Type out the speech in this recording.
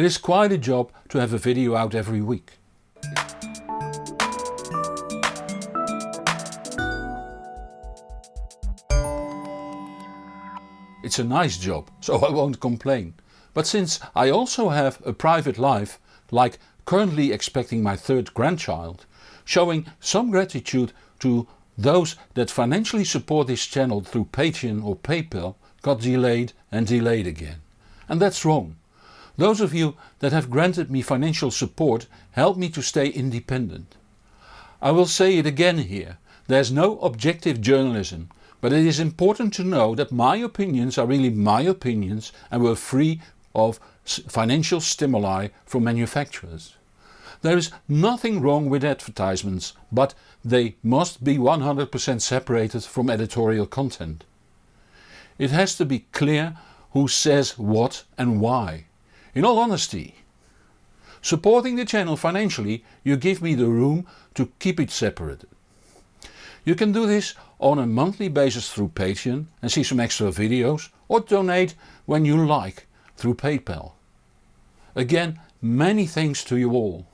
It is quite a job to have a video out every week. It's a nice job, so I won't complain. But since I also have a private life, like currently expecting my third grandchild, showing some gratitude to those that financially support this channel through Patreon or PayPal got delayed and delayed again. And that's wrong. Those of you that have granted me financial support help me to stay independent. I will say it again here, there's no objective journalism but it is important to know that my opinions are really my opinions and were free of financial stimuli from manufacturers. There is nothing wrong with advertisements, but they must be 100% separated from editorial content. It has to be clear who says what and why. In all honesty. Supporting the channel financially you give me the room to keep it separate. You can do this on a monthly basis through Patreon and see some extra videos or donate when you like through PayPal. Again many thanks to you all.